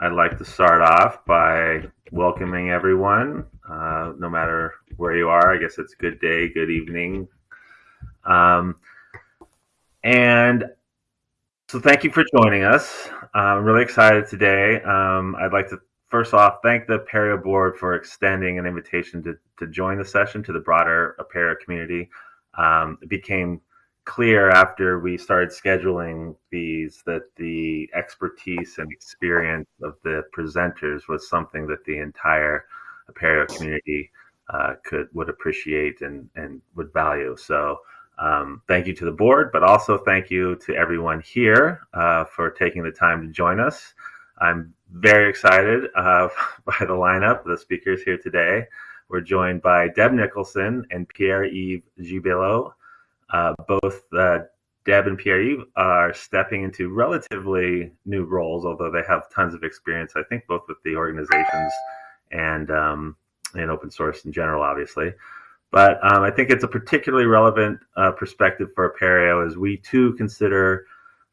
I'd like to start off by welcoming everyone, uh, no matter where you are. I guess it's good day, good evening. Um, and so thank you for joining us. I'm really excited today. Um, I'd like to first off thank the Apereo board for extending an invitation to, to join the session to the broader Apereo community. Um, it became clear after we started scheduling these that the expertise and experience of the presenters was something that the entire Apereo community uh, could would appreciate and, and would value. So um, thank you to the board, but also thank you to everyone here uh, for taking the time to join us. I'm very excited uh, by the lineup, the speakers here today. We're joined by Deb Nicholson and Pierre-Yves Gibello. Uh, both uh, Deb and Pierre-Yves are stepping into relatively new roles, although they have tons of experience, I think, both with the organizations and um, in open source in general, obviously. But um, I think it's a particularly relevant uh, perspective for Apereo as we too consider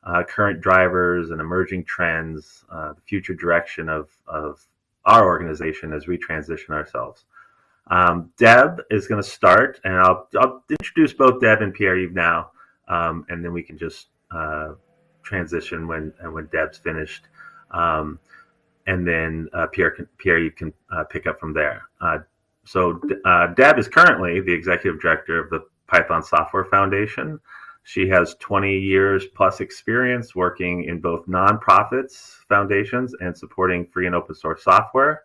uh, current drivers and emerging trends, uh, the future direction of, of our organization as we transition ourselves. Um, Deb is going to start, and I'll, I'll, introduce both Deb and Pierre-Yves now, um, and then we can just uh, transition when when Deb's finished, um, and then uh, Pierre can, Pierre-Yves can uh, pick up from there. Uh, so uh, Deb is currently the executive director of the Python Software Foundation. She has 20 years plus experience working in both nonprofits, foundations, and supporting free and open source software.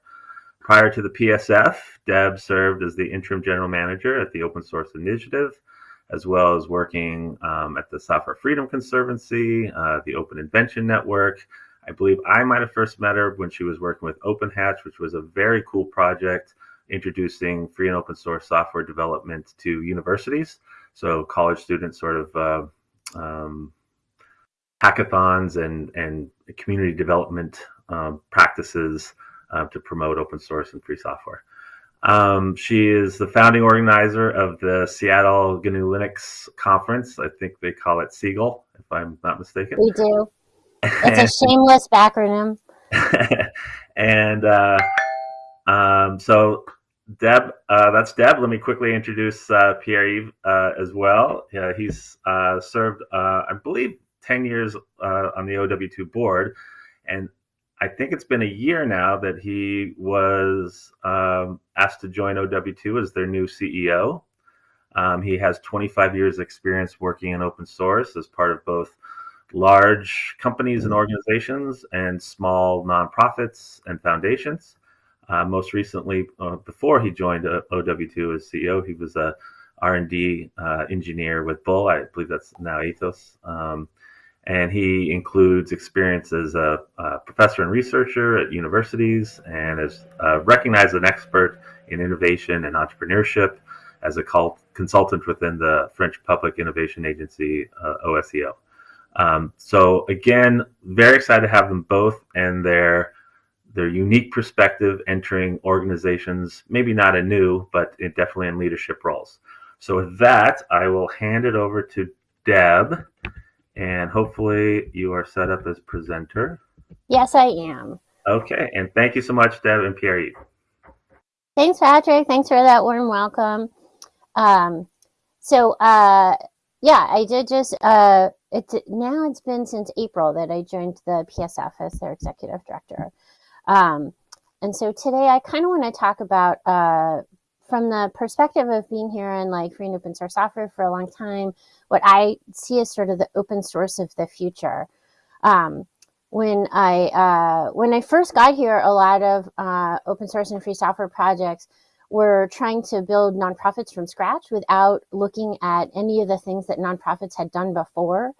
Prior to the PSF, Deb served as the interim general manager at the Open Source Initiative, as well as working um, at the Software Freedom Conservancy, uh, the Open Invention Network. I believe I might have first met her when she was working with OpenHatch, which was a very cool project introducing free and open source software development to universities. So college students sort of uh, um, hackathons and, and community development um, practices uh, to promote open source and free software. Um, she is the founding organizer of the Seattle GNU Linux conference. I think they call it SeaGL, if I'm not mistaken. We do. It's a shameless backronym. and uh, um, so Deb, uh, that's Deb. Let me quickly introduce uh, Pierre-Yves uh, as well. Yeah, he's uh, served, uh, I believe, 10 years uh, on the OW2 board. And I think it's been a year now that he was um, asked to join OW2 as their new CEO. Um, he has 25 years experience working in open source as part of both large companies and organizations and small nonprofits and foundations. Uh, most recently, uh, before he joined uh, OW2 as CEO, he was a R&D uh, engineer with Bull. I believe that's now Atos. Um, and he includes experience as a, a, professor and researcher at universities and is uh, recognized as an expert in innovation and entrepreneurship as a cult, consultant within the French Public Innovation Agency, uh, OSEO. Um, so again, very excited to have them both and their their unique perspective entering organizations, maybe not a new, but definitely in leadership roles. So with that, I will hand it over to Deb and hopefully you are set up as presenter. Yes, I am. Okay, and thank you so much, Deb and Pierre. Thanks, Patrick. Thanks for that warm welcome. Um, so, uh, yeah, I did just, uh, it, now it's been since April that I joined the PSF as their executive director. Um, and so today I kind of want to talk about uh, from the perspective of being here in like free and open source software for a long time, what I see is sort of the open source of the future. Um, when I uh, when I first got here, a lot of uh, open source and free software projects were trying to build nonprofits from scratch without looking at any of the things that nonprofits had done before.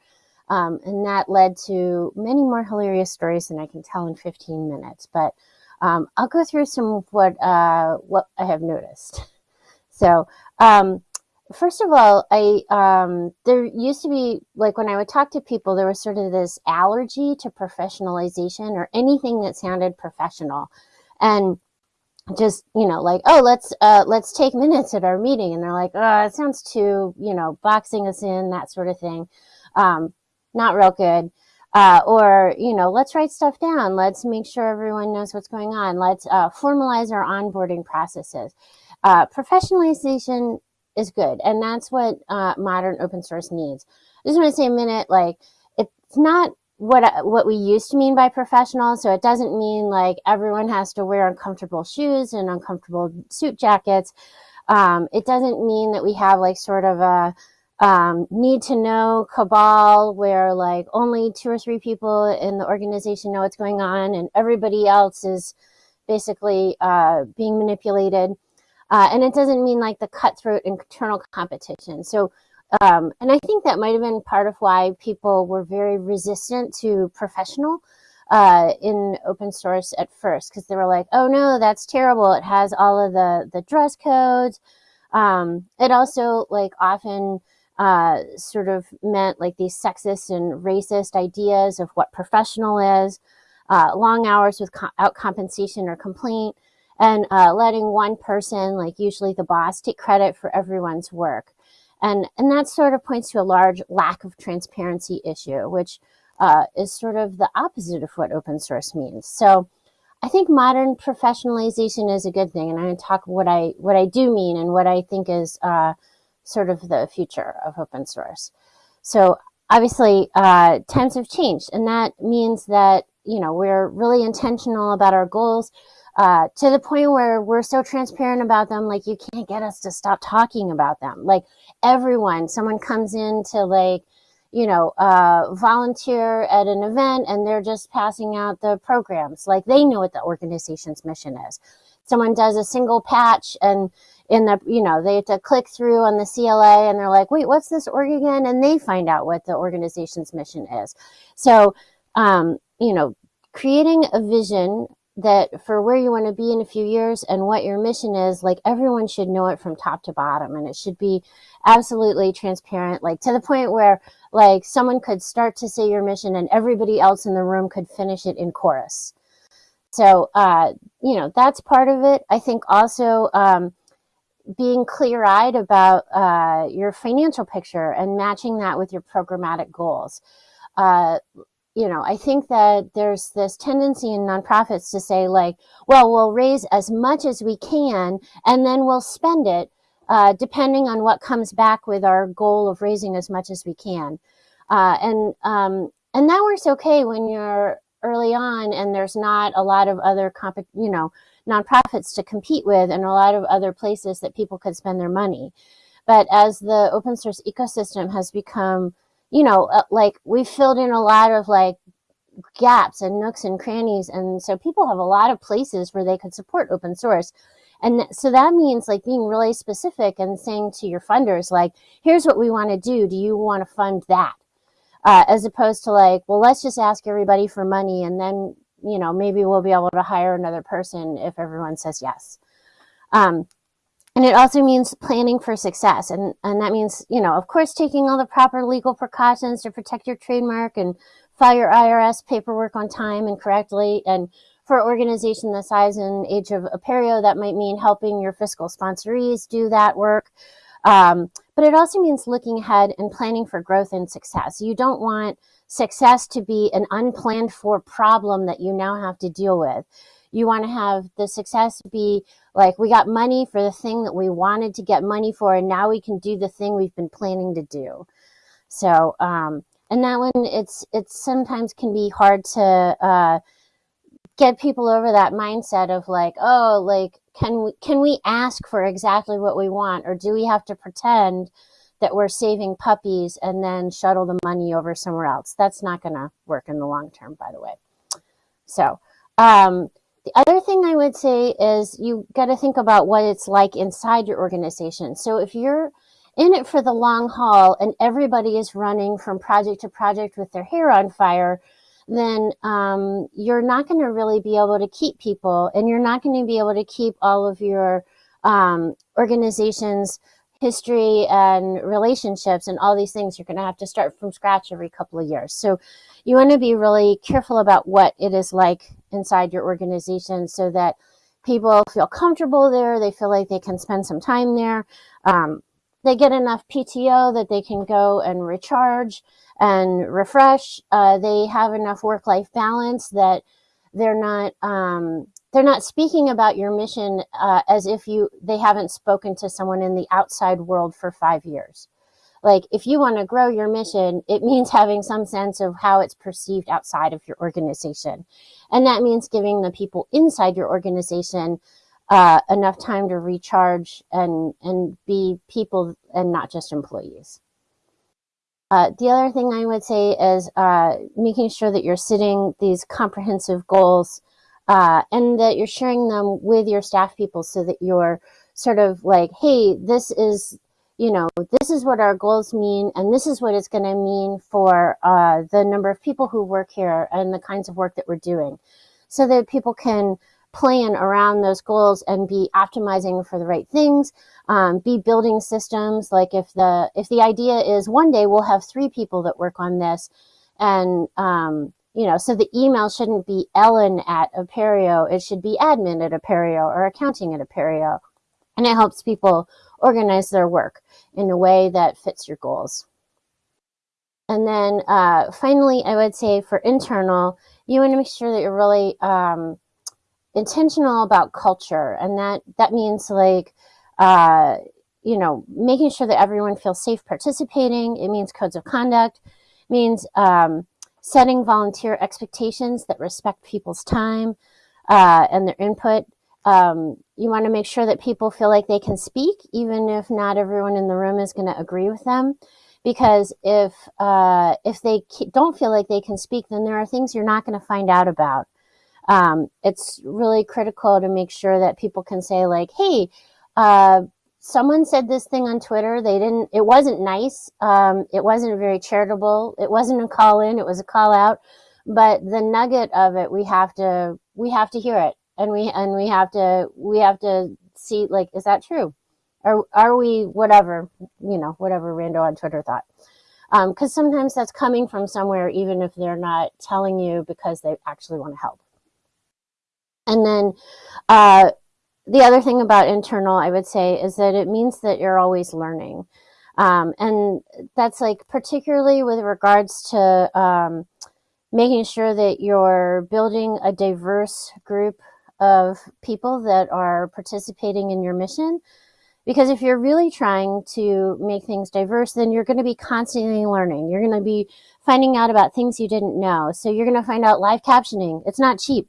Um, and that led to many more hilarious stories than I can tell in 15 minutes. But um, I'll go through some of what, uh, what I have noticed. So, um, first of all, I um, there used to be like when I would talk to people, there was sort of this allergy to professionalization or anything that sounded professional, and just you know like oh let's uh, let's take minutes at our meeting, and they're like oh it sounds too you know boxing us in that sort of thing, um, not real good. Uh, or, you know, let's write stuff down. Let's make sure everyone knows what's going on. Let's uh, formalize our onboarding processes. Uh, professionalization is good, and that's what uh, modern open source needs. I just want to say a minute, like, it's not what what we used to mean by professional. So it doesn't mean like everyone has to wear uncomfortable shoes and uncomfortable suit jackets. Um, it doesn't mean that we have like sort of a um, need to know cabal where like only two or three people in the organization know what's going on and everybody else is basically uh, being manipulated. Uh, and it doesn't mean like the cutthroat internal competition. So, um, and I think that might have been part of why people were very resistant to professional uh, in open source at first, because they were like, "Oh no, that's terrible! It has all of the the dress codes." Um, it also like often uh, sort of meant like these sexist and racist ideas of what professional is, uh, long hours without compensation or complaint, and uh, letting one person, like usually the boss, take credit for everyone's work. And, and that sort of points to a large lack of transparency issue, which uh, is sort of the opposite of what open source means. So I think modern professionalization is a good thing, and I'm to talk what I what I do mean and what I think is uh, sort of the future of open source. So obviously uh, times have changed and that means that, you know, we're really intentional about our goals uh, to the point where we're so transparent about them, like you can't get us to stop talking about them. Like everyone, someone comes in to like, you know, uh, volunteer at an event and they're just passing out the programs. Like they know what the organization's mission is. Someone does a single patch and in the, you know, they have to click through on the CLA and they're like, wait, what's this org again? And they find out what the organization's mission is. So, um, you know, creating a vision that for where you want to be in a few years and what your mission is, like everyone should know it from top to bottom and it should be absolutely transparent, like to the point where like someone could start to say your mission and everybody else in the room could finish it in chorus. So, uh, you know, that's part of it. I think also, um, being clear eyed about uh, your financial picture and matching that with your programmatic goals. Uh, you know, I think that there's this tendency in nonprofits to say, like, well, we'll raise as much as we can and then we'll spend it uh, depending on what comes back with our goal of raising as much as we can. Uh, and um, and that works okay when you're early on and there's not a lot of other comp you know nonprofits to compete with and a lot of other places that people could spend their money. But as the open source ecosystem has become you know uh, like we've filled in a lot of like gaps and nooks and crannies and so people have a lot of places where they could support open source. And so that means like being really specific and saying to your funders like here's what we want to do. Do you want to fund that? Uh, as opposed to like, well, let's just ask everybody for money and then, you know, maybe we'll be able to hire another person if everyone says yes. Um, and it also means planning for success. And, and that means, you know, of course, taking all the proper legal precautions to protect your trademark and file your IRS paperwork on time and correctly. And for an organization the size and age of Apereo, that might mean helping your fiscal sponsorees do that work. Um, but it also means looking ahead and planning for growth and success. You don't want success to be an unplanned for problem that you now have to deal with. You want to have the success be like, we got money for the thing that we wanted to get money for, and now we can do the thing we've been planning to do. So, um, and that one, it's, it's sometimes can be hard to, uh, get people over that mindset of like, oh, like, can we, can we ask for exactly what we want? Or do we have to pretend that we're saving puppies and then shuttle the money over somewhere else? That's not going to work in the long term, by the way. So, um, the other thing I would say is you got to think about what it's like inside your organization. So if you're in it for the long haul and everybody is running from project to project with their hair on fire, then um, you're not going to really be able to keep people and you're not going to be able to keep all of your um, organization's history and relationships and all these things. You're going to have to start from scratch every couple of years. So you want to be really careful about what it is like inside your organization so that people feel comfortable there. They feel like they can spend some time there. Um, they get enough PTO that they can go and recharge and refresh. Uh, they have enough work-life balance that they're not um, they're not speaking about your mission uh, as if you they haven't spoken to someone in the outside world for five years. Like if you want to grow your mission, it means having some sense of how it's perceived outside of your organization, and that means giving the people inside your organization uh, enough time to recharge and and be people and not just employees. Uh, the other thing I would say is uh, making sure that you're setting these comprehensive goals uh, and that you're sharing them with your staff people so that you're sort of like, hey, this is, you know, this is what our goals mean, and this is what it's going to mean for uh, the number of people who work here and the kinds of work that we're doing, so that people can plan around those goals and be optimizing for the right things um, be building systems. Like if the if the idea is one day we'll have three people that work on this and um, you know so the email shouldn't be ellen at apereo it should be admin at apereo or accounting at apereo and it helps people organize their work in a way that fits your goals. And then uh, finally i would say for internal you want to make sure that you're really um, intentional about culture. And that that means like uh, you know making sure that everyone feels safe participating. It means codes of conduct. Means um, setting volunteer expectations that respect people's time uh, and their input. Um, you want to make sure that people feel like they can speak even if not everyone in the room is going to agree with them. Because if uh, if they don't feel like they can speak then there are things you're not going to find out about. Um, it's really critical to make sure that people can say like, hey, uh, someone said this thing on Twitter. They didn't, it wasn't nice. Um, it wasn't very charitable. It wasn't a call in. It was a call out. But the nugget of it, we have to, we have to hear it. And we, and we have to, we have to see like, is that true? Or are we whatever, you know, whatever Rando on Twitter thought? Because um, sometimes that's coming from somewhere, even if they're not telling you because they actually want to help. And then uh, the other thing about internal, I would say, is that it means that you're always learning. Um, and that's like particularly with regards to um, making sure that you're building a diverse group of people that are participating in your mission. Because if you're really trying to make things diverse, then you're going to be constantly learning. You're going to be finding out about things you didn't know. So you're going to find out live captioning. It's not cheap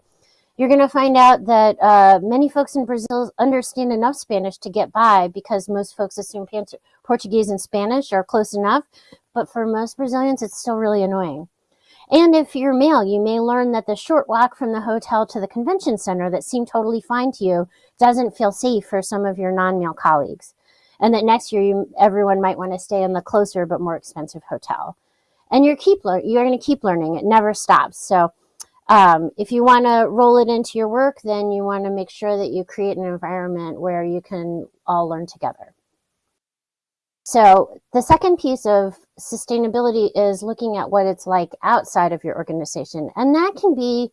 you're going to find out that uh, many folks in Brazil understand enough Spanish to get by because most folks assume Portuguese and Spanish are close enough. But for most Brazilians, it's still really annoying. And if you're male, you may learn that the short walk from the hotel to the convention center that seemed totally fine to you doesn't feel safe for some of your non-male colleagues. And that next year, you, everyone might want to stay in the closer but more expensive hotel. And you're keep you're going to keep learning. It never stops. So um, if you want to roll it into your work, then you want to make sure that you create an environment where you can all learn together. So the second piece of sustainability is looking at what it's like outside of your organization. And that can be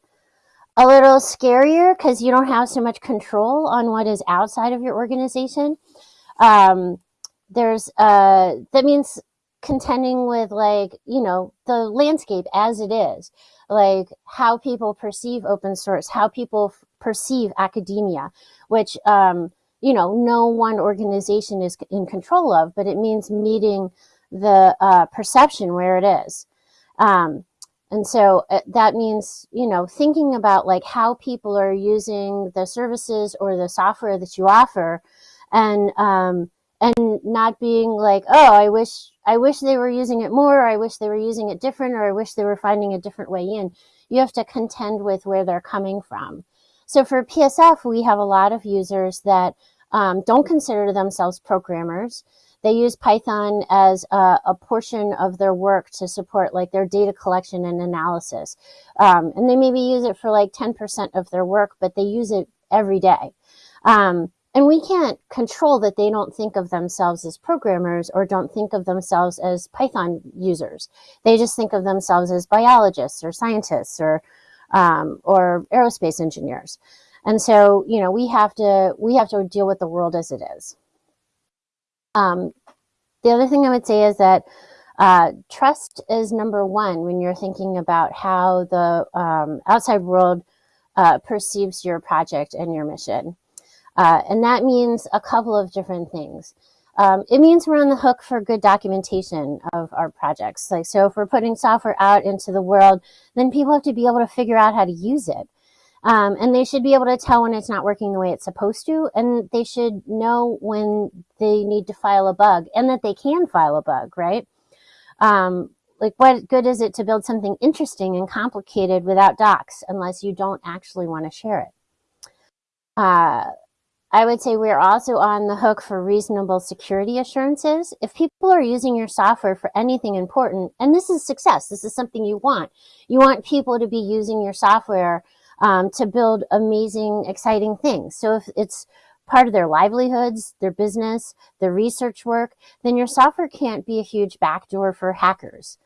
a little scarier because you don't have so much control on what is outside of your organization. Um, there's, uh, that means contending with like, you know, the landscape as it is like how people perceive open source, how people perceive academia, which, um, you know, no one organization is in control of, but it means meeting the uh, perception where it is. Um, and so uh, that means, you know, thinking about like how people are using the services or the software that you offer and, um, and not being like, oh, I wish I wish they were using it more, or I wish they were using it different, or I wish they were finding a different way in. You have to contend with where they're coming from. So for PSF, we have a lot of users that um, don't consider themselves programmers. They use Python as a, a, portion of their work to support like their data collection and analysis. Um, and they maybe use it for like 10% of their work, but they use it every day. Um, and we can't control that they don't think of themselves as programmers or don't think of themselves as Python users. They just think of themselves as biologists or scientists or, um, or aerospace engineers. And so, you know, we have to, we have to deal with the world as it is. Um, the other thing I would say is that uh, trust is number one when you're thinking about how the um, outside world uh, perceives your project and your mission. Uh, and that means a couple of different things. Um, it means we're on the hook for good documentation of our projects. Like, so if we're putting software out into the world, then people have to be able to figure out how to use it. Um, and they should be able to tell when it's not working the way it's supposed to, and they should know when they need to file a bug and that they can file a bug, right? Um, like what good is it to build something interesting and complicated without docs unless you don't actually want to share it? Uh, I would say we're also on the hook for reasonable security assurances. If people are using your software for anything important, and this is success, this is something you want. You want people to be using your software um, to build amazing, exciting things. So if it's part of their livelihoods, their business, their research work, then your software can't be a huge backdoor for hackers.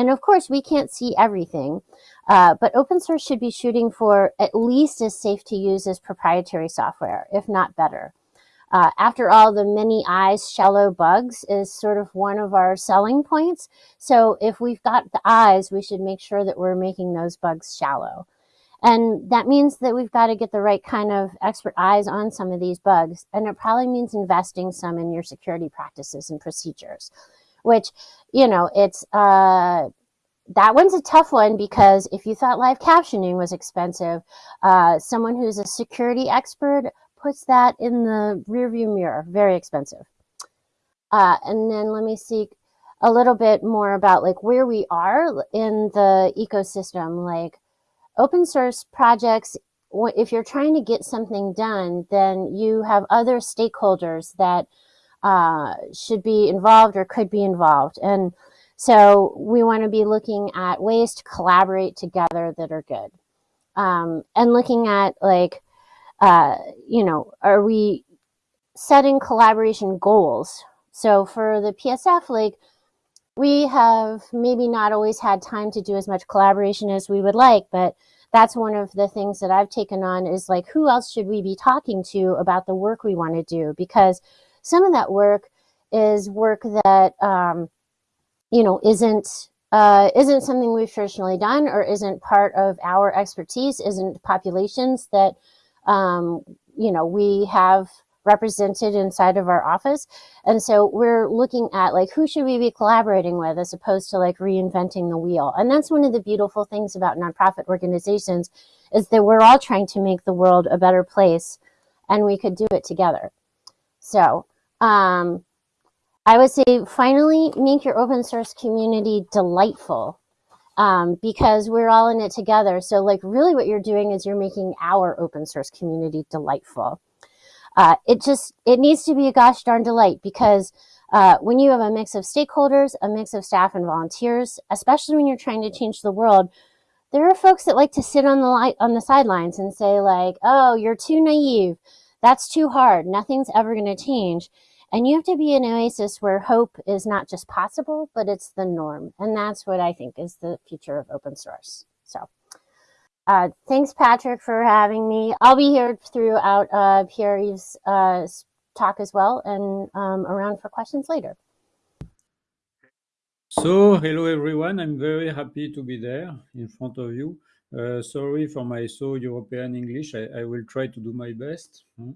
And of course, we can't see everything, uh, but open source should be shooting for at least as safe to use as proprietary software, if not better. Uh, after all, the many eyes shallow bugs is sort of one of our selling points. So if we've got the eyes, we should make sure that we're making those bugs shallow. And that means that we've got to get the right kind of expert eyes on some of these bugs. And it probably means investing some in your security practices and procedures, which, you know, it's, uh, that one's a tough one because if you thought live captioning was expensive, uh, someone who's a security expert puts that in the rearview mirror, very expensive. Uh, and then let me see a little bit more about like where we are in the ecosystem, like open source projects, if you're trying to get something done, then you have other stakeholders that uh, should be involved or could be involved. And so we want to be looking at ways to collaborate together that are good. Um, and looking at like, uh, you know, are we setting collaboration goals? So for the PSF, like we have maybe not always had time to do as much collaboration as we would like, but that's one of the things that I've taken on is like, who else should we be talking to about the work we want to do? Because some of that work is work that, um, you know, isn't uh, isn't something we've traditionally done or isn't part of our expertise, isn't populations that, um, you know, we have represented inside of our office. And so we're looking at like, who should we be collaborating with as opposed to like reinventing the wheel? And that's one of the beautiful things about nonprofit organizations is that we're all trying to make the world a better place and we could do it together. So, um, I would say finally make your open source community delightful um, because we're all in it together. So like really what you're doing is you're making our open source community delightful. Uh, it just, it needs to be a gosh darn delight because uh, when you have a mix of stakeholders, a mix of staff and volunteers, especially when you're trying to change the world, there are folks that like to sit on the light on the sidelines and say like, oh, you're too naive. That's too hard. Nothing's ever going to change. And you have to be an oasis where hope is not just possible, but it's the norm. And that's what I think is the future of open source. So. Uh, thanks, Patrick, for having me. I'll be here throughout uh, Pierre's uh, talk as well and um, around for questions later. So, hello everyone. I'm very happy to be there in front of you. Uh, sorry for my so European English. I, I, will try to do my best. Hmm.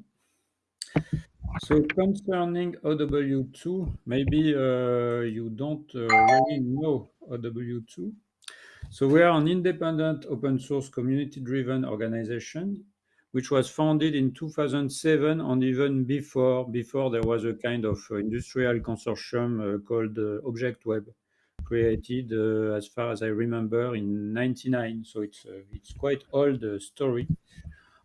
So concerning OW2, maybe uh, you don't uh, really know OW2. So we are an independent open source community-driven organization, which was founded in 2007 and even before, before there was a kind of industrial consortium uh, called uh, ObjectWeb, created, uh, as far as I remember, in 99. So it's, uh, it's quite old story.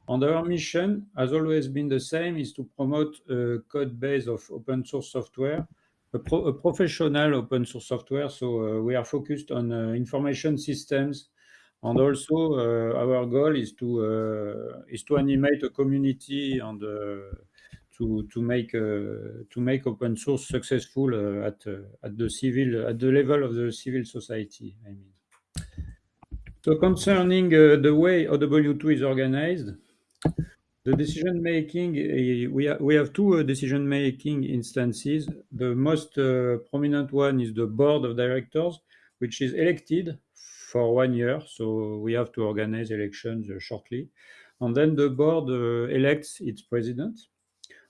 And our mission has always been the same, is to promote a code base of open source software a, pro a, professional open source software. So uh, we are focused on uh, information systems, and also uh, our goal is to is to animate a community and to to make to make open source successful at at the civil at the level of the civil society. I mean. So concerning the way OW2 is organized, the decision making, eh, we, ha we have two eh, decision making instances. The most eh, prominent one is the board of directors, which is elected for one year. So we have to organize elections shortly. And then the board elects its president.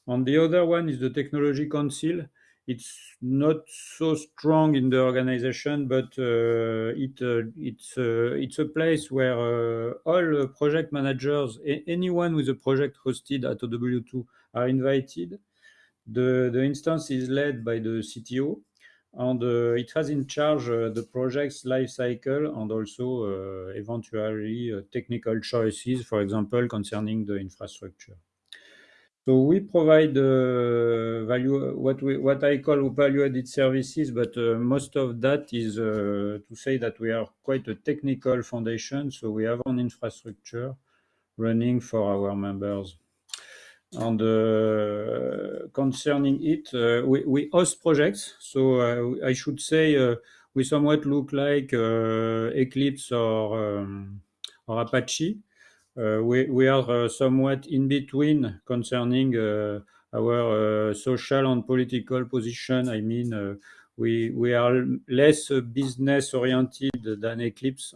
And the other one is the technology council, it's not so strong in the organization, but uh, it uh, it's uh, it's a place where uh, all project managers, anyone with a project hosted at OW2, are invited. The the instance is led by the CTO, and uh, it has in charge uh, the project's life cycle and also eventually technical choices, for example, concerning the infrastructure. So we provide uh, what I call value-added services, but uh, most of that is uh, to say that we are quite a technical foundation. So we have an infrastructure running for our members. And concerning it, we, we, host projects. So I should say we somewhat look like Eclipse or, um, or Apache. Uh, we, we are uh, somewhat in between concerning uh, our social and political position. I mean, we, we are less business oriented than Eclipse.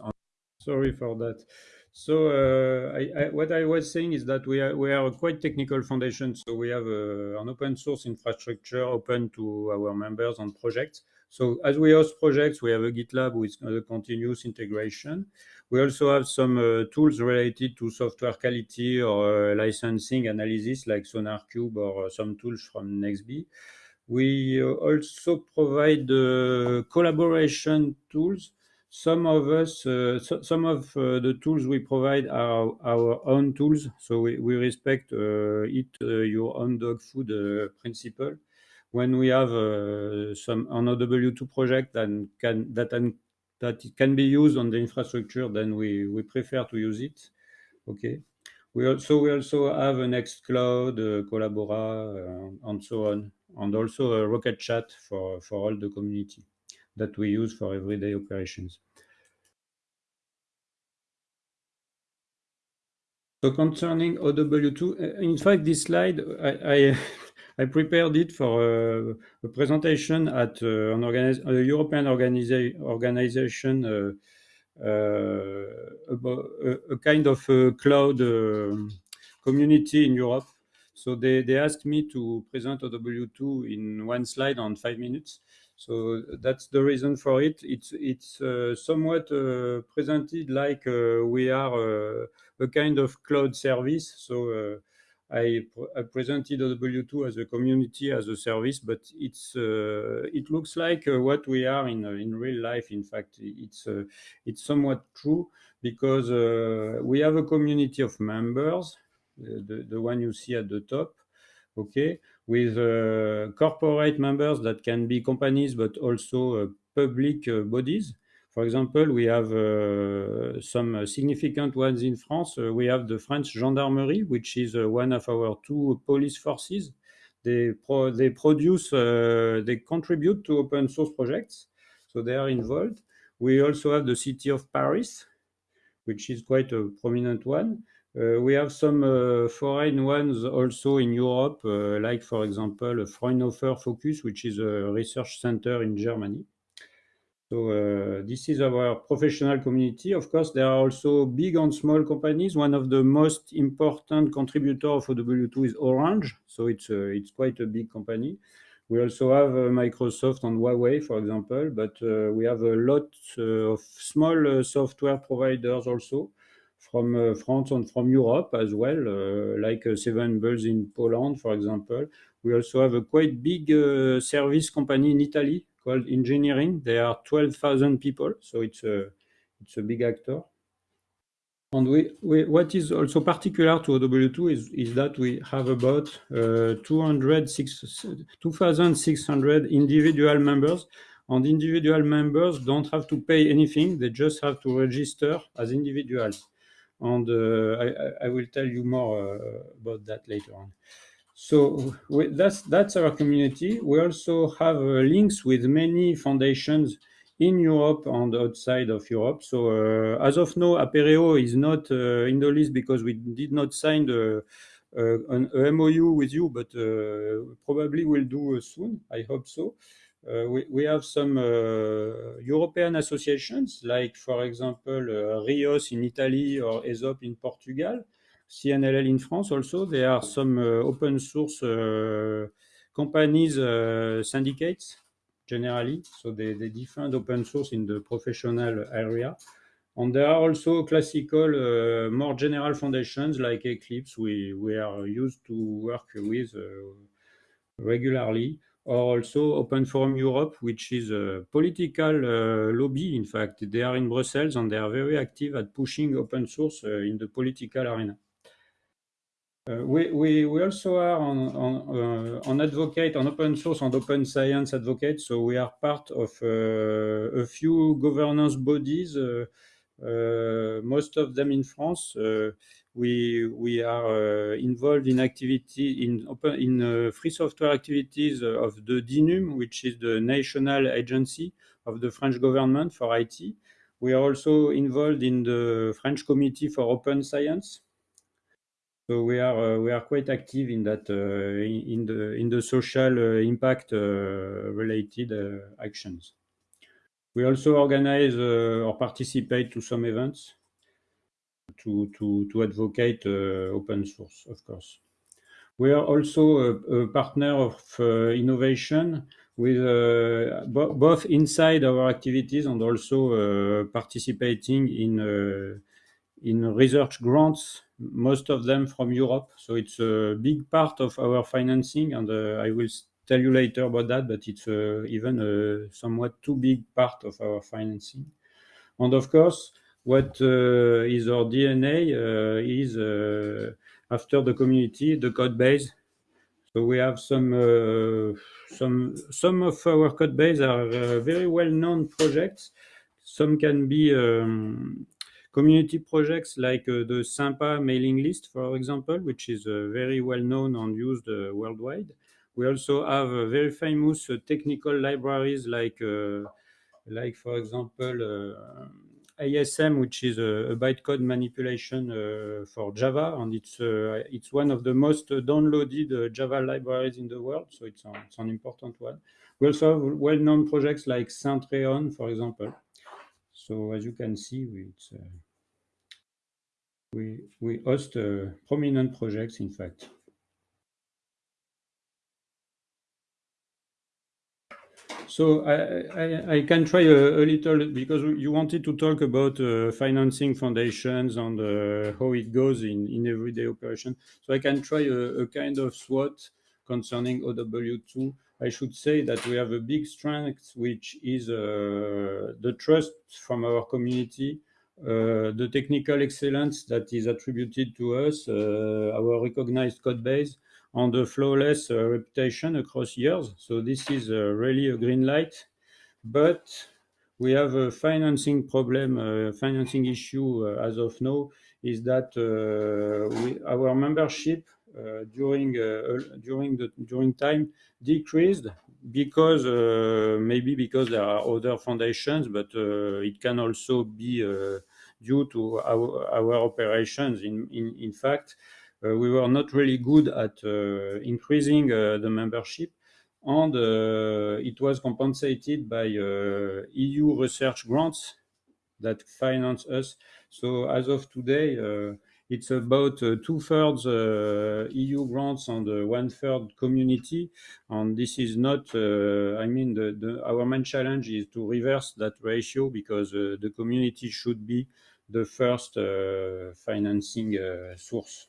Sorry for that. So uh, I, I, what I was saying is that we are, we are a quite technical foundation. So we have a, an open source infrastructure open to our members and projects. So as we host projects, we have a GitLab with a continuous integration. We also have some uh, tools related to software quality or uh, licensing analysis like SonarQube or uh, some tools from nexB. We uh, also provide collaboration tools. Some of us, uh, so, some of the tools we provide are our own tools. So we, we respect eat your own dog food principle when we have uh, some an OW2 project that can that that it can be used on the infrastructure, then we, we prefer to use it. Okay. We also we also have a Nextcloud, uh, Collabora, uh, and so on, and also a Rocket Chat for for all the community that we use for everyday operations. So concerning OW2, uh, in fact, this slide I I prepared it for a, a presentation at uh, an organiz- a European organiza- organization uh, uh, a, a, kind of a cloud community in Europe. So they, they asked me to present OW2 in one slide on five minutes. So that's the reason for it. It's it's uh, somewhat uh, presented like uh, we are a kind of cloud service. So I, I, presented OW2 as a community, as a service, but it's uh, it looks like uh, what we are in uh, in real life. In fact, it's uh, it's somewhat true because uh, we have a community of members, the the one you see at the top, okay, with uh, corporate members that can be companies but also public bodies. For example, we have uh, some significant ones in France. Uh, we have the French Gendarmerie, which is uh, one of our two police forces. They, pro they produce, they contribute to open source projects, so they are involved. We also have the city of Paris, which is quite a prominent one. Uh, we have some uh, foreign ones also in Europe, uh, like, for example, Fraunhofer FOKUS, which is a research center in Germany. So uh, this is our professional community. Of course, there are also big and small companies. One of the most important contributors of OW2 is Orange. So it's, uh, it's quite a big company. We also have uh, Microsoft and Huawei, for example, but uh, we have a lot uh, of small uh, software providers also from France and from Europe as well, like Seven Bulls in Poland, for example. We also have a quite big service company in Italy called Engineering. There are 12,000 people, so it's a, it's a big actor. And we, we, what is also particular to OW2 is, is that we have about uh, 2,600 individual members. And individual members don't have to pay anything. They just have to register as individuals. And uh, I, I, will tell you more uh, about that later on. So we, that's that's our community. We also have uh, links with many foundations in Europe and outside of Europe. So uh, as of now, Apereo is not uh, in the list because we did not sign the, an MOU with you, but probably we'll do soon. I hope so. We, we have some European associations, like, for example, RIOS in Italy or ESOP in Portugal, CNLL in France also. There are some open source companies, syndicates, generally. So they, they defend open source in the professional area. And there are also classical, uh, more general foundations like Eclipse. We, we are used to work with uh, regularly. Or also Open Forum Europe, which is a political uh, lobby. In fact, they are in Brussels and they are very active at pushing open source uh, in the political arena. Uh, we, we, we also are on, on, uh, on advocate, on open source and open science advocate. So we are part of uh, a few governance bodies, most of them in France. We, we are involved in activity in open, in free software activities of the DINUM, which is the national agency of the French government for IT. We are also involved in the French Committee for Open Science, so we are uh, we are quite active in that uh, in the in the social uh, impact related actions. We also organize or participate to some events to to to advocate open source, of course. We are also a, a partner of uh, innovation with uh, bo both inside our activities and also uh, participating in in research grants, most of them from Europe. So it's a big part of our financing, and uh, I will tell you later about that, but it's uh, even a somewhat too big part of our financing. And of course, what uh, is our DNA uh, is uh, after the community, the code base. So we have some uh, some some of our code base are very well-known projects. Some can be um, community projects like uh, the Sympa mailing list, for example, which is uh, very well known and used uh, worldwide. We also have very famous technical libraries like, like for example, ASM, which is a, a bytecode manipulation uh, for Java, and it's uh, it's one of the most downloaded uh, Java libraries in the world, so it's, it's an important one. We also have well-known projects like Centreon, for example. So as you can see, we, we host prominent projects, in fact. So I, can try a, little because you wanted to talk about uh, financing foundations and uh, how it goes in, in everyday operation. So I can try a, kind of SWOT concerning OW2. I should say that we have a big strength, which is uh, the trust from our community the technical excellence that is attributed to us, uh, our recognized code base, and the flawless uh, reputation across years. So this is really a green light. But we have a financing problem, uh, financing issue uh, as of now, is that uh, we, our membership during during the during time decreased because uh, maybe because there are other foundations, but uh, it can also be uh, due to our, our operations. In, in, in fact, we were not really good at increasing the membership and uh, it was compensated by uh, EU research grants that finance us. So as of today, uh, it's about uh, two-thirds uh, EU grants and uh, one-third community. And this is not, I mean, the, the, our main challenge is to reverse that ratio because the community should be the first financing source.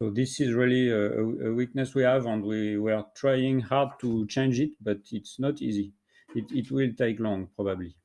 So this is really a, a, weakness we have, and we, we are trying hard to change it, but it's not easy. It, it will take long, probably.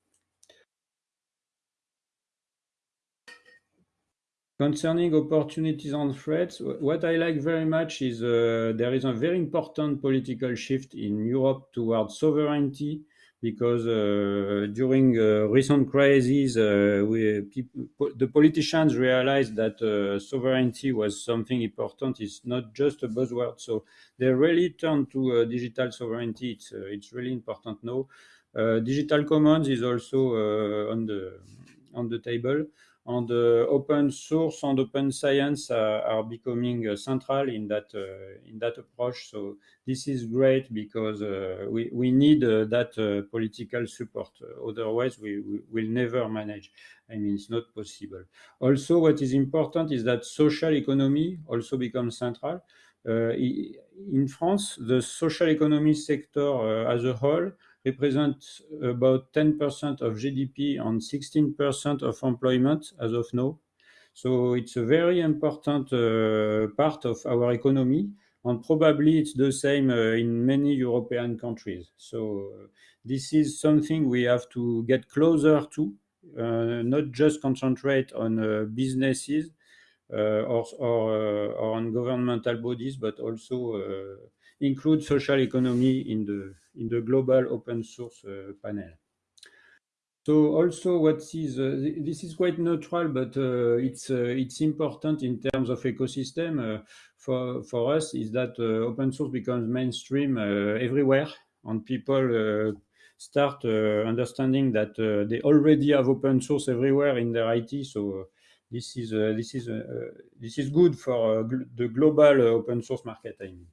Concerning opportunities and threats, what I like very much is uh, there is a very important political shift in Europe towards sovereignty because uh, during uh, recent crises, uh, we, people, the politicians realized that uh, sovereignty was something important. It's not just a buzzword. So they really turned to uh, digital sovereignty. It's, it's really important now. digital commons is also on the on the table. And open source and open science are, becoming central in that uh, in that approach. So this is great because uh, we we need uh, that political support. otherwise, we, we will never manage. I mean, it's not possible. Also, what is important is that social economy also becomes central. in France, the social economy sector as a whole represent about 10% of GDP and 16% of employment as of now. So it's a very important uh, part of our economy, and probably it's the same uh, in many European countries. So uh, this is something we have to get closer to, uh, not just concentrate on uh, businesses uh, or, or, or, on governmental bodies, but also include social economy in the in the global open source uh, panel. So also what is, uh, this is quite neutral, but uh, it's, it's important in terms of ecosystem for, for us is that open source becomes mainstream everywhere and people start uh, understanding that uh, they already have open source everywhere in their IT. So uh, this is this is this is good for the global open source market. I mean.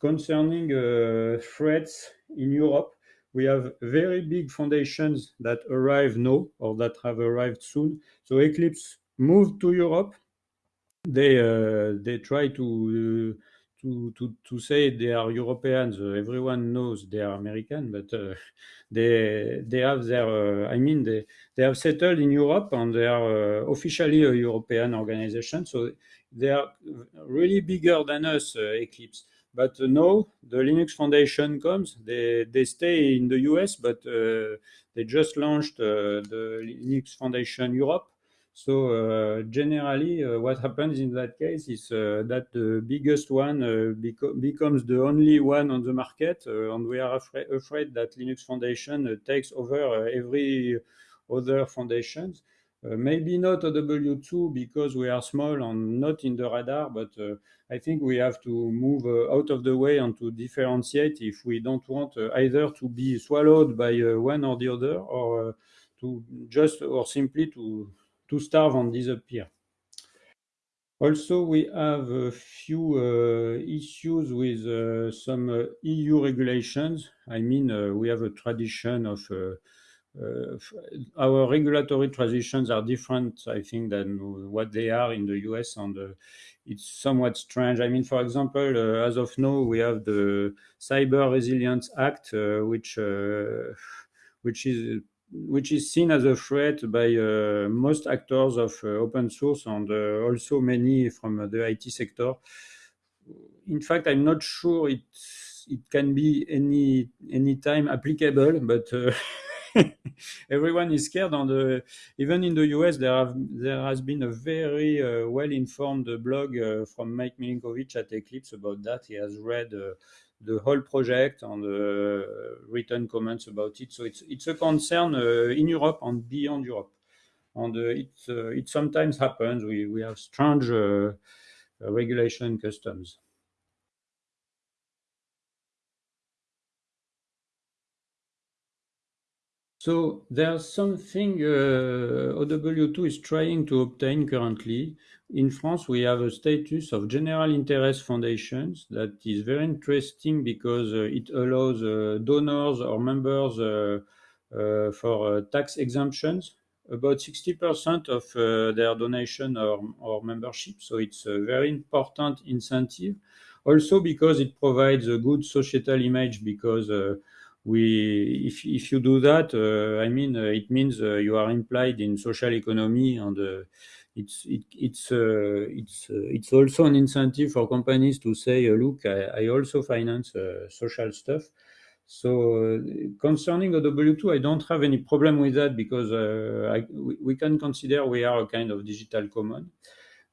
Concerning uh, threats in Europe, we have very big foundations that arrive now or that have arrived soon. So Eclipse moved to Europe. They uh, they try to uh, to, to, to say they are Europeans. Uh, everyone knows they are American, but uh, they they have their. Uh, I mean, they they have settled in Europe and they are officially a European organization. So they are really bigger than us, Eclipse. But uh, no, the Linux Foundation comes. They they stay in the US, but uh, they just launched uh, the Linux Foundation Europe. So uh, generally, uh, what happens in that case is uh, that the biggest one beco becomes the only one on the market, and we are afra afraid that Linux Foundation takes over every other foundations. Uh, maybe not OW2 because we are small and not in the radar, but uh, I think we have to move uh, out of the way and to differentiate if we don't want either to be swallowed by one or the other or to just or simply to, to starve and disappear. Also, we have a few uh, issues with uh, some uh, EU regulations. I mean, we have a tradition of our regulatory transitions are different, I think, than what they are in the US, and uh, it's somewhat strange. I mean, for example, uh, as of now, we have the Cyber Resilience Act, which which is which is seen as a threat by uh, most actors of uh, open source and uh, also many from the IT sector. In fact, I'm not sure it it can be any any time applicable, but everyone is scared. And uh, even in the US, there have there has been a very uh, well-informed blog uh, from Mike Milinkovich at Eclipse about that. He has read uh, the whole project and uh, written comments about it. So it's it's a concern uh, in Europe and beyond Europe. And it it sometimes happens. We we have strange regulation customs. So there's something uh, OW2 is trying to obtain currently. In France, we have a status of general interest foundations that is very interesting because uh, it allows uh, donors or members uh, uh, for uh, tax exemptions. About 60% of their donation or, or membership. So it's a very important incentive. Also because it provides a good societal image because we if if you do that, uh, I mean, uh, it means uh, you are implied in social economy, and uh, it's it, it's uh, it's uh, it's also an incentive for companies to say, look, I, I also finance social stuff. So concerning OW2, I don't have any problem with that because I, we, we, can consider we are a kind of digital common.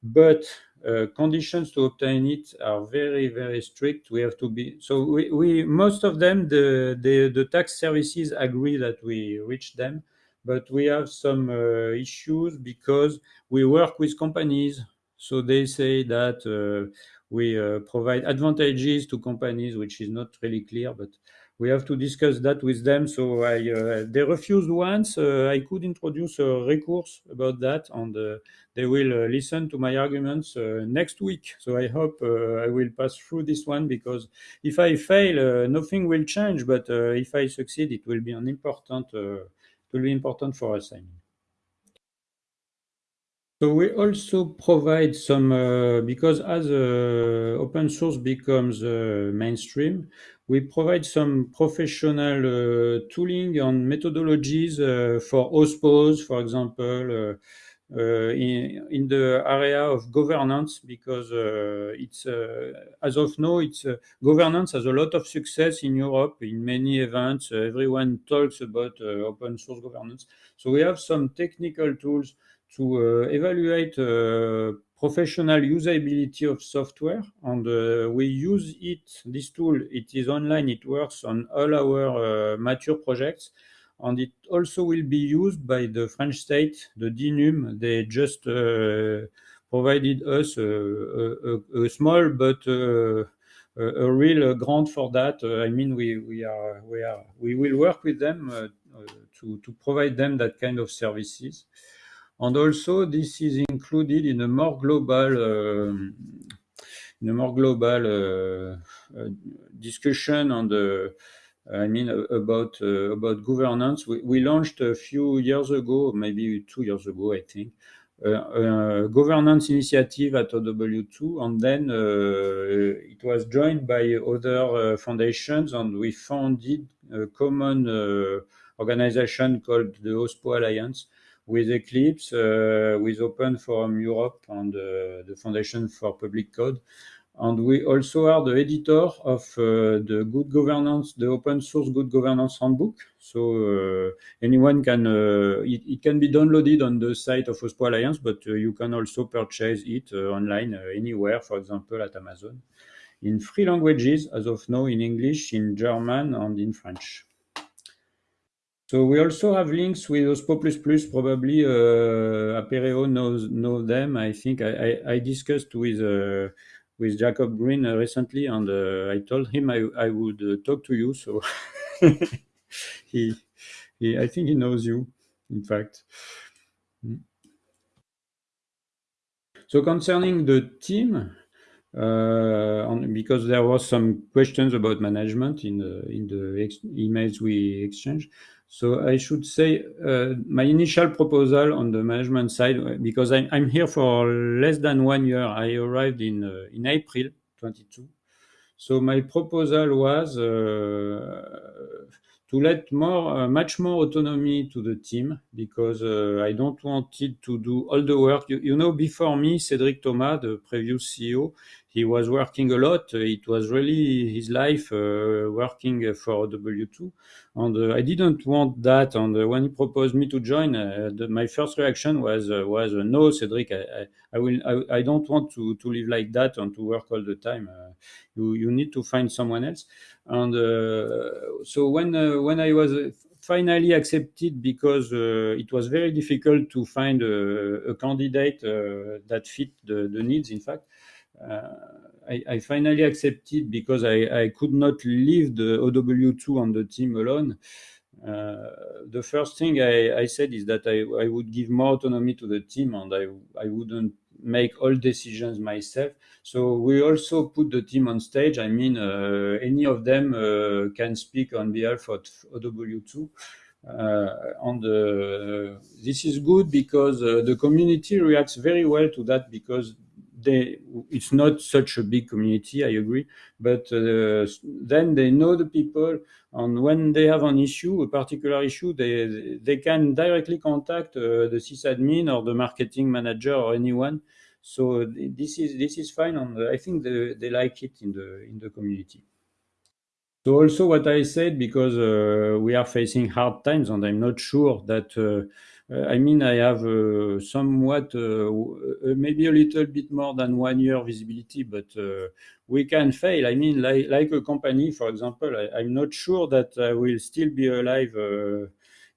But uh, conditions to obtain it are very very strict. We have to be so we, we most of them the, the the tax services agree that we reach them but we have some uh, issues because we work with companies. So they say that uh, we uh, provide advantages to companies which is not really clear but we have to discuss that with them. So I, uh, they refused once. Uh, I could introduce a recourse about that, and uh, they will uh, listen to my arguments uh, next week. So I hope uh, I will pass through this one because if I fail, nothing will change. But if I succeed, it will be an important. it will be important for us. I mean. So we also provide some, uh, because as uh, open source becomes uh, mainstream, we provide some professional uh, tooling and methodologies uh, for OSPOs, for example, uh, in, in, the area of governance, because it's, as of now, it's governance has a lot of success in Europe in many events. everyone talks about open source governance. So we have some technical tools to uh, evaluate uh, professional usability of software and uh, we use it this tool it is online it works on all our mature projects and it also will be used by the French state, the DINUM. They just uh, provided us a, a, a small but uh, a, real grant for that. Uh, I mean, we, we are we are we will work with them to to provide them that kind of services. And also, this is included in a more global, uh, in a more global uh, uh, discussion on the, I mean, about about governance. We, we, launched a few years ago, maybe two years ago, I think, uh, governance initiative at OW2, and then uh, it was joined by other uh, foundations, and we founded a common organization called the OSPO Alliance, with Eclipse, uh, with Open Forum Europe and uh, the Foundation for Public Code. And we also are the editor of uh, the good governance, the open source good governance handbook. So uh, anyone can, uh, it, it, can be downloaded on the site of OSPO Alliance, but uh, you can also purchase it online anywhere, for example, at Amazon, in three languages as of now, in English, in German, and in French. So we also have links with OSPO++. Probably uh, Apereo knows know them. I think I, I, I discussed with uh, with Jacob Green uh, recently, and uh, I told him I, I would uh, talk to you. So he, he, I think he knows you. In fact. Mm. So concerning the team, uh, because there was some questions about management in the in the emails we exchanged. So I should say uh, my initial proposal on the management side, because I'm, I'm here for less than one year. I arrived in uh, in April 22. So my proposal was uh, to let more, uh, much more autonomy to the team because uh, I don't want it to do all the work. You, you, know, before me, Cedric Thomas, the previous CEO, he was working a lot. It was really his life uh, working for OW2. And uh, I didn't want that. And uh, when he proposed me to join, uh, the, my first reaction was, was no, Cedric, I, I, I will, I, I, don't want to, to live like that and to work all the time. you, you need to find someone else. And so when, when I was finally accepted because uh, it was very difficult to find a, a candidate uh, that fit the, the, needs, in fact. Uh, I, I, finally accepted because I, I, could not leave the OW2 on the team alone. Uh, the first thing I, said is that I, would give more autonomy to the team and I, wouldn't make all decisions myself. So we also put the team on stage. I mean, uh, any of them uh, can speak on behalf of OW2. Uh, and uh, this is good because uh, the community reacts very well to that because they it's not such a big community i agree but uh, then they know the people and when they have an issue a particular issue they they can directly contact uh, the sysadmin or the marketing manager or anyone. So this is this is fine and i think they, they like it in the in the community so also what i said because uh, we are facing hard times and i'm not sure that uh, uh, I mean, I have uh, somewhat, uh, maybe a little bit more than one year visibility, but we can fail. I mean, like, like a company, for example, I, am not sure that I will still be alive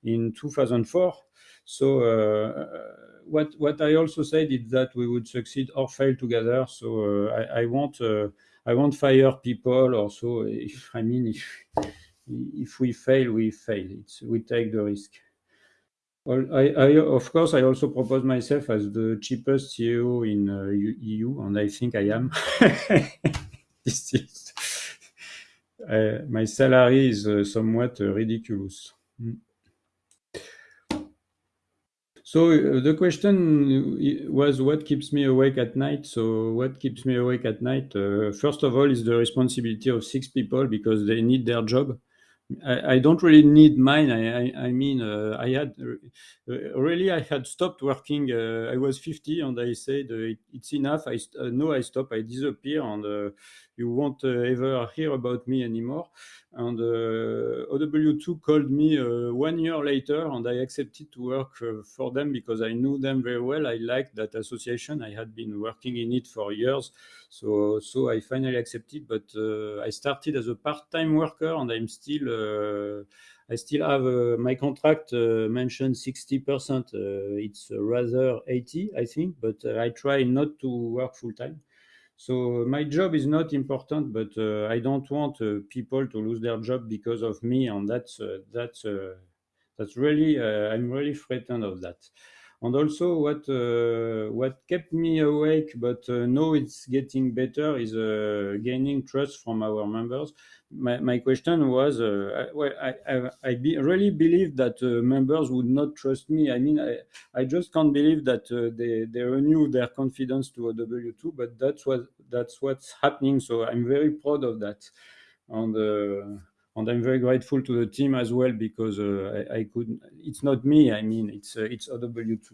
in 2004. So what what I also said is that we would succeed or fail together. So I, I won't I won't fire people or so. If, I mean, if if we fail, we fail. It's, we take the risk. Well, I, I, of course, I also propose myself as the cheapest CEO in uh, EU, and I think I am. uh, my salary is uh, somewhat uh, ridiculous. Mm. So uh, the question was what keeps me awake at night? So what keeps me awake at night? Uh, first of all, is the responsibility of six people because they need their job. I, I don't really need mine. I, I, I mean, uh, I had uh, really I had stopped working. Uh, I was 50, and I said uh, it's enough. I uh, no, I stop. I disappear, and uh, you won't ever hear about me anymore. And OW2 called me one year later, and I accepted to work for them because I knew them very well. I liked that association. I had been working in it for years, so so I finally accepted. But I started as a part-time worker, and I'm still uh, I still have uh, my contract uh, mentioned 60%. it's rather 80, I think, but I try not to work full time. So my job is not important, but uh, I don't want uh, people to lose their job because of me, and that's uh, that's that's really I'm really frightened of that. And also, what what kept me awake, but now it's getting better, is gaining trust from our members my, my question was, uh, well, I, I, I be, really believe that uh, members would not trust me. I mean, I, I just can't believe that uh, they, they renew their confidence to OW2, but that's what that's what's happening. So I'm very proud of that, and uh, and I'm very grateful to the team as well because uh, I, I could. It's not me. I mean, it's uh, it's OW2.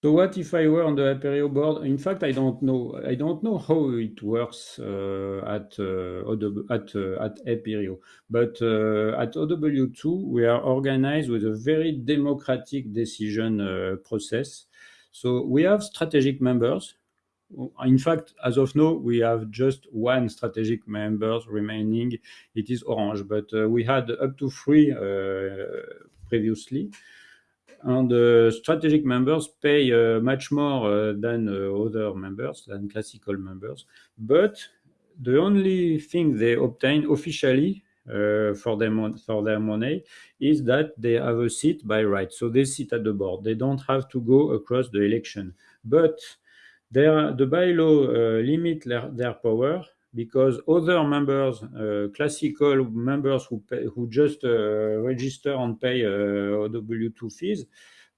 So what if I were on the Apereo board? In fact, I don't know. I don't know how it works uh, at uh, at uh, at Apereo, but uh, at OW2 we are organized with a very democratic decision uh, process. So we have strategic members. In fact, as of now, we have just one strategic members remaining. It is Orange, but uh, we had up to three previously and uh, strategic members pay uh, much more uh, than other members, than classical members. But the only thing they obtain officially uh, for them for their money is that they have a seat by right. So they sit at the board. They don't have to go across the election. But their, the bylaw uh, limit their, their power because other members, uh, classical members who pay, who just uh, register and pay uh, OW2 fees,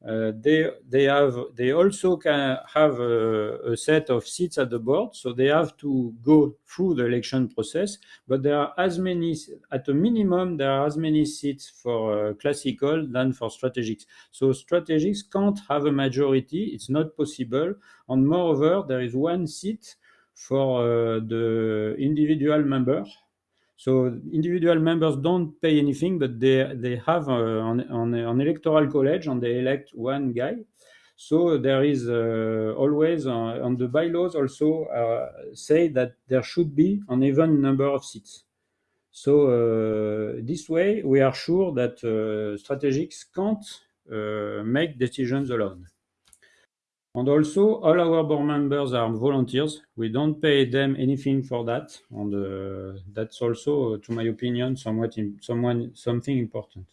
uh, they they have they also can have a, a, set of seats at the board, so they have to go through the election process. But there are as many at a minimum there are as many seats for uh, classical than for strategics. So strategics can't have a majority; it's not possible. And moreover, there is one seat for uh, the individual member. So individual members don't pay anything, but they they have an, uh, an, electoral college and they elect one guy. So there is uh, always uh, on the bylaws also uh, say that there should be an even number of seats. So uh, this way we are sure that strategics can't make decisions alone. And also, all our board members are volunteers. We don't pay them anything for that, and uh, that's also, uh, to my opinion, somewhat in, someone something important.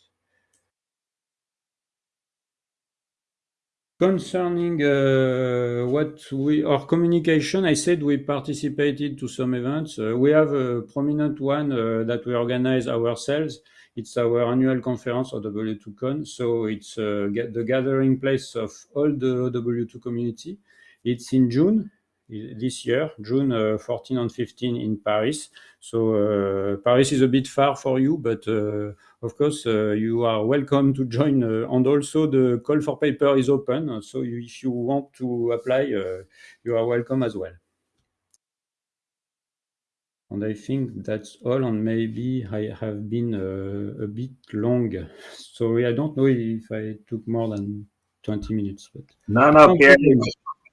Concerning uh, what we our communication, I said we participated to some events. Uh, we have a prominent one uh, that we organize ourselves. It's our annual conference of OW2Con. So it's uh, the gathering place of all the OW2 community. It's in June this year, June uh, 14 and 15 in Paris. So uh, Paris is a bit far for you, but uh, of course uh, you are welcome to join. Uh, and also the call for paper is open. So you, if you want to apply, uh, you are welcome as well. And I think that's all, and maybe I have been uh, a bit long. Sorry, I don't know if I took more than 20 minutes. But no, no, Pierre,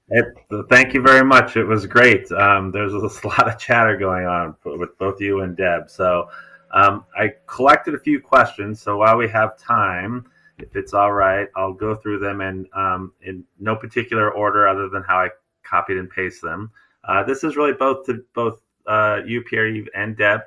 it, thank you very much. It was great. Um, there's a lot of chatter going on with both you and Deb. So um, I collected a few questions. So while we have time, if it's all right, I'll go through them and um, in no particular order other than how I copied and pasted them. Uh, this is really both to both uh, you, Pierre, and Deb.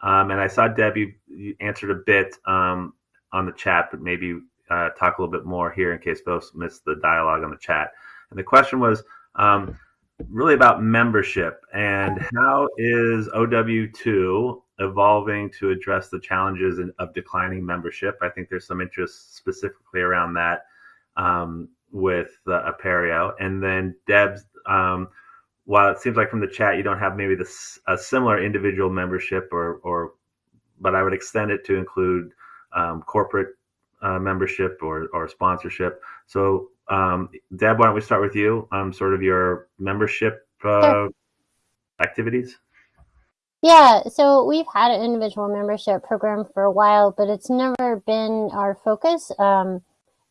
Um, and I saw Deb, you, you answered a bit um, on the chat, but maybe uh, talk a little bit more here in case folks missed the dialogue on the chat. And the question was um, really about membership and how is OW2 evolving to address the challenges in, of declining membership? I think there's some interest specifically around that um, with uh, Apereo. And then Deb's, um, while it seems like from the chat you don't have maybe this a similar individual membership or, or but I would extend it to include um, corporate uh, membership or, or sponsorship. So, um, Deb, why don't we start with you? Um, sort of your membership uh, sure. activities. Yeah, so we've had an individual membership program for a while, but it's never been our focus. Um,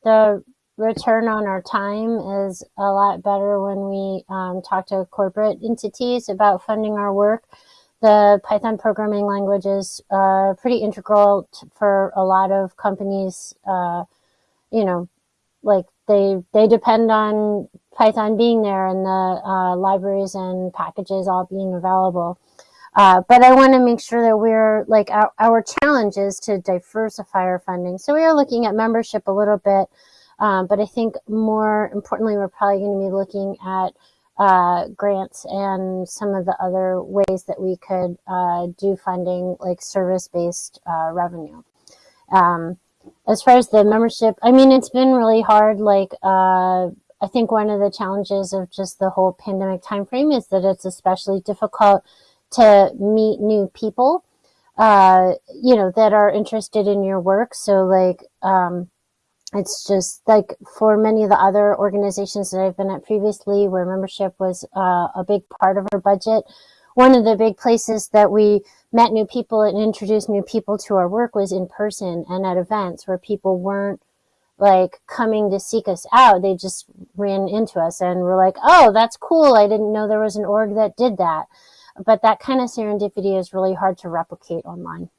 the return on our time is a lot better when we um, talk to corporate entities about funding our work the Python programming language is uh, pretty integral for a lot of companies. Uh, you know, like they they depend on Python being there and the uh, libraries and packages all being available. Uh, but I want to make sure that we're like our, our challenge is to diversify our funding. So we are looking at membership a little bit, um, but I think more importantly, we're probably going to be looking at uh, grants and some of the other ways that we could uh, do funding like service-based uh, revenue. Um, as far as the membership, I mean, it's been really hard. Like, uh, I think one of the challenges of just the whole pandemic timeframe is that it's especially difficult to meet new people, uh, you know, that are interested in your work. So like, um, it's just like for many of the other organizations that I've been at previously where membership was uh, a big part of our budget. One of the big places that we met new people and introduced new people to our work was in person and at events where people weren't like coming to seek us out. They just ran into us and were like, oh, that's cool. I didn't know there was an org that did that. But that kind of serendipity is really hard to replicate online.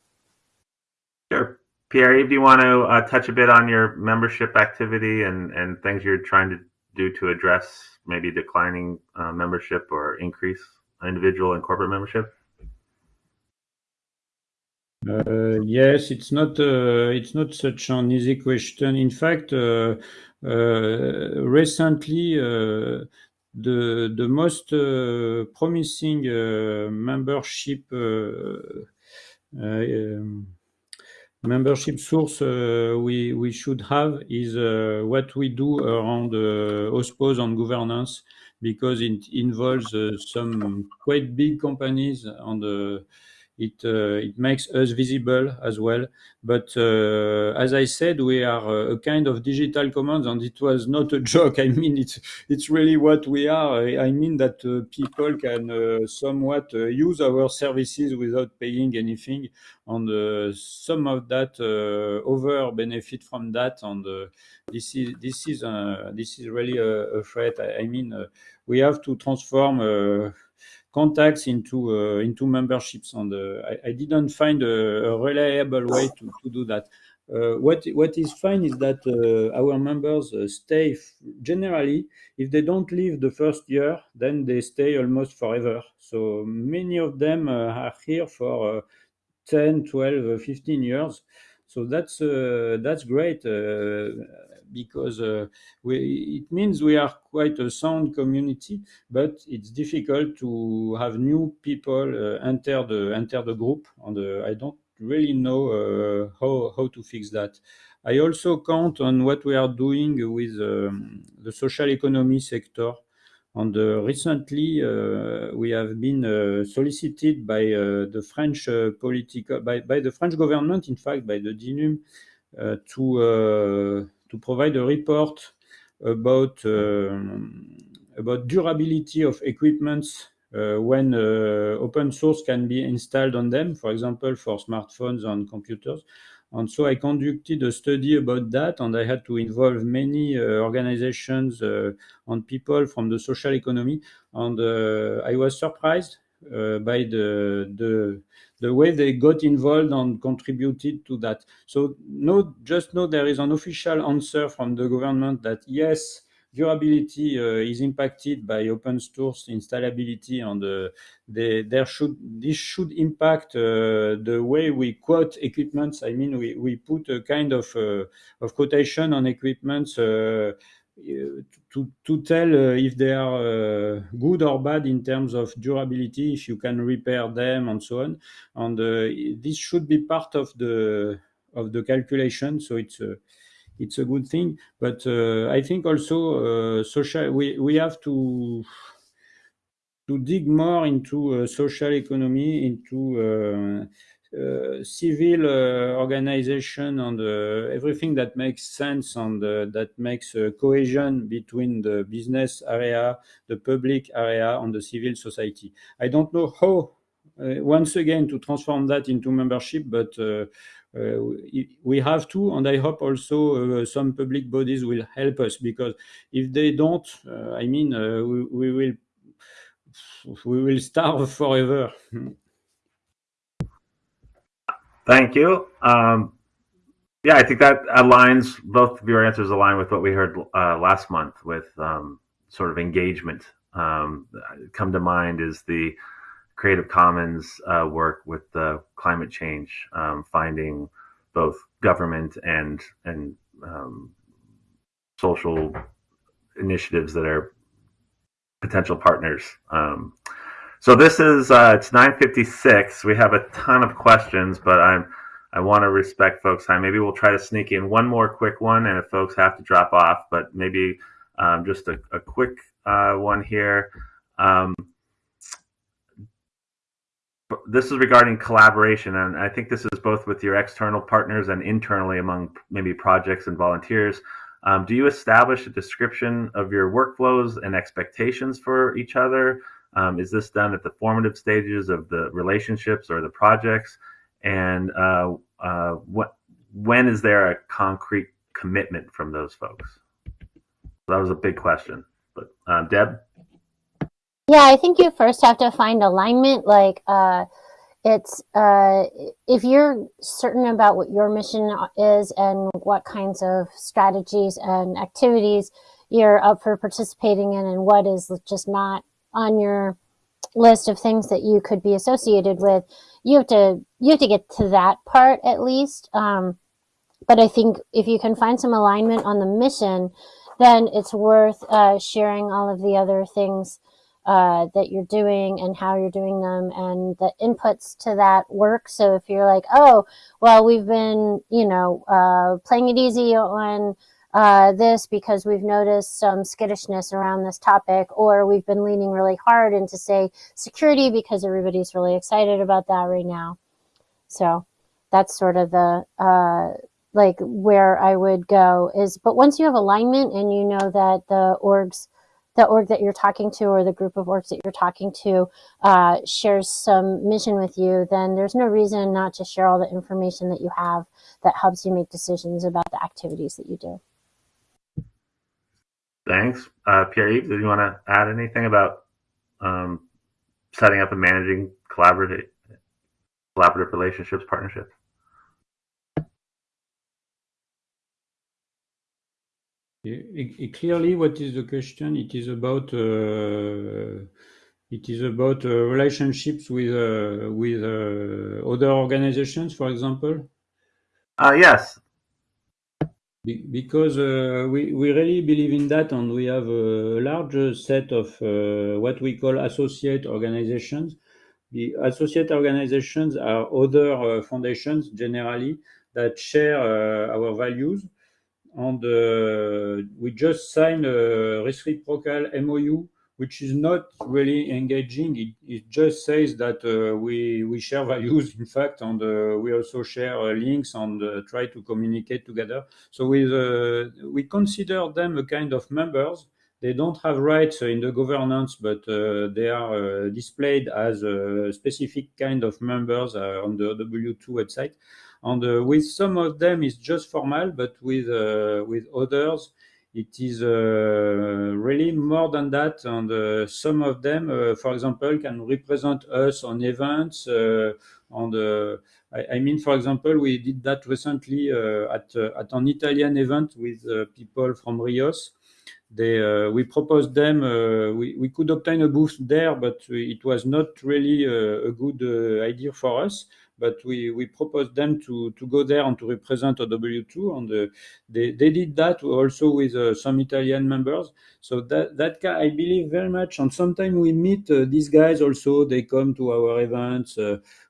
Sure. Pierre, do you want to uh, touch a bit on your membership activity and, and things you're trying to do to address maybe declining uh, membership or increase individual and corporate membership? Uh, yes, it's not uh, it's not such an easy question. In fact, uh, uh, recently the the most promising membership um, membership source uh, we, we should have is uh, what we do around uh, OSPOS and governance because it involves some quite big companies and it uh, it makes us visible as well. But uh, as I said, we are uh, a kind of digital commons, and it was not a joke. I mean, it's it's really what we are. I mean that uh, people can uh, somewhat uh, use our services without paying anything, and some of that over benefit from that. And this is this is this is really a, a threat. I, I mean, we have to transform contacts into uh, into memberships, and uh, I, I, didn't find a, a reliable way to, to do that. Uh, what what is fine is that uh, our members uh, stay generally if they don't leave the first year then they stay almost forever so many of them uh, are here for 10 12 15 years so that's that's great because uh, we, it means we are quite a sound community, but it's difficult to have new people uh, enter the enter the group, and uh, I don't really know uh, how how to fix that. I also count on what we are doing with um, the social economy sector. And uh, recently, uh, we have been uh, solicited by the French political, by, by the French government, in fact, by the DINUM, to to provide a report about um, about durability of equipments uh, when uh, open source can be installed on them, for example, for smartphones and computers. And so I conducted a study about that, and I had to involve many uh, organizations uh, and people from the social economy. And uh, I was surprised uh, by the, the the way they got involved and contributed to that. So no, just know there is an official answer from the government that yes, durability is impacted by open source installability and they, there should this should impact the way we quote equipments. I mean, we, we put a kind of of quotation on equipments to, to tell uh, if they are uh, good or bad in terms of durability, if you can repair them and so on. And uh, this should be part of the of the calculation. So it's it's a good thing. But I think also social we we have to to dig more into social economy, into uh, civil uh, organization and uh, everything that makes sense and that makes cohesion between the business area, the public area, and the civil society. I don't know how, once again, to transform that into membership, but uh, we have to, and I hope also uh, some public bodies will help us because if they don't, uh, I mean, we, we, will we will starve forever. Thank you. Um, yeah, I think that aligns. Both of your answers align with what we heard uh, last month with um, sort of engagement. Um, come to mind is the Creative Commons uh, work with the climate change, um, finding both government and and um, social initiatives that are potential partners. Um, so this is uh, it's 9:56. We have a ton of questions, but I'm I want to respect folks' time. Maybe we'll try to sneak in one more quick one, and if folks have to drop off, but maybe um, just a, a quick uh, one here. Um, this is regarding collaboration, and I think this is both with your external partners and internally among maybe projects and volunteers. Um, do you establish a description of your workflows and expectations for each other? Um, is this done at the formative stages of the relationships or the projects? And uh, uh, what, when is there a concrete commitment from those folks? that was a big question. But uh, Deb? Yeah, I think you first have to find alignment. Like, uh, it's uh, if you're certain about what your mission is and what kinds of strategies and activities you're up for participating in, and what is just not on your list of things that you could be associated with, you have to you have to get to that part at least. Um, but I think if you can find some alignment on the mission, then it's worth uh, sharing all of the other things uh, that you're doing and how you're doing them and the inputs to that work. So if you're like, oh, well, we've been, you know, uh, playing it easy on uh, this because we've noticed some skittishness around this topic, or we've been leaning really hard into, say, security because everybody's really excited about that right now. So that's sort of the uh, like where I would go is, but once you have alignment and you know that the orgs, the org that you're talking to or the group of orgs that you're talking to uh, shares some mission with you, then there's no reason not to share all the information that you have that helps you make decisions about the activities that you do. Thanks. Uh, Pierre-Yves, did you want to add anything about um, setting up and managing collaborative, collaborative relationships, partnerships? Clearly, what is the question? It is about uh, it is about uh, relationships with uh, with uh, other organizations, for example. Uh, yes, because uh, we, we really believe in that and we have a large set of uh, what we call associate organizations. The associate organizations are other uh, foundations generally that share uh, our values. And uh, we just signed a reciprocal MOU which is not really engaging. It, it just says that uh, we, we share values, in fact, and uh, we also share uh, links and uh, try to communicate together. So uh, we consider them a kind of members. They don't have rights in the governance, but uh, they are displayed as a specific kind of members on the OW2 website. And with some of them, it's just formal, but with, with others, it is uh, really more than that. And uh, some of them, uh, for example, can represent us on events. on I, I, mean, for example, we did that recently at, at an Italian event with people from Rios they uh, we proposed them. Uh, we we could obtain a booth there, but it was not really a, good uh, idea for us. But we we proposed them to to go there and to represent OW2, and uh, they they did that also with uh, some Italian members. So that that I believe very much. And sometimes we meet uh, these guys also. They come to our events.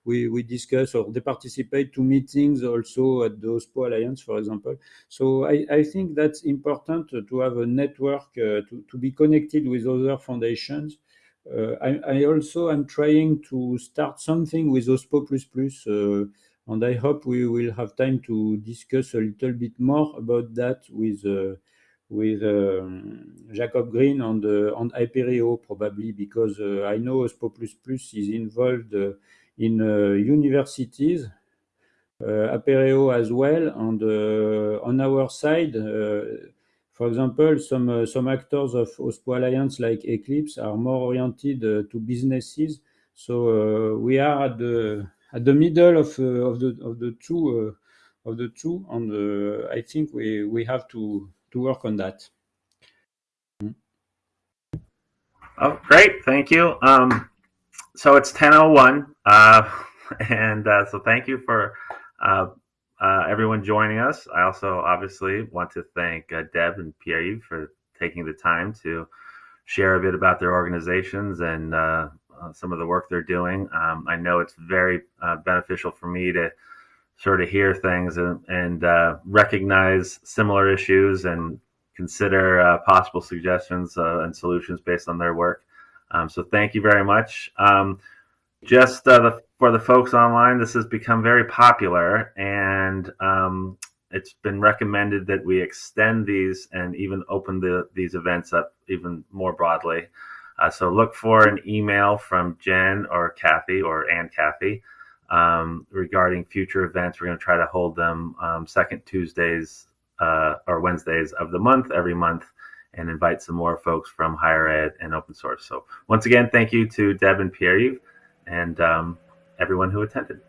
we we discuss or they participate to meetings also at the OSPO Alliance, for example. So I I think that's important to have a network uh, to, to be connected with other foundations. Uh, I, I, also am trying to start something with OSPO++, uh, and I hope we will have time to discuss a little bit more about that with with um, Jacob Green on the on probably because uh, I know OSPO++ is involved uh, in uh, universities, Apereo as well, and on our side for example, some uh, some actors of OSPO Alliance like Eclipse are more oriented uh, to businesses. So uh, we are at the at the middle of of the of the two of the two, and I think we we have to to work on that. Oh, great! Thank you. Um, so it's ten oh one, uh, and uh, so thank you for uh, everyone joining us. I also obviously want to thank uh, Deb and Pierre for taking the time to share a bit about their organizations and uh, uh some of the work they're doing. Um, I know it's very uh, beneficial for me to sort of hear things and, and uh, recognize similar issues and consider possible suggestions and solutions based on their work. Um, so thank you very much. Um, just the for the folks online, this has become very popular, and um, it's been recommended that we extend these and even open the, these events up even more broadly. Uh, so look for an email from Jen or Kathy or and Kathy um, regarding future events. We're going to try to hold them um, second Tuesdays uh, or Wednesdays of the month every month and invite some more folks from higher ed and open source. So once again, thank you to Deb and Pierre and um, everyone who attended.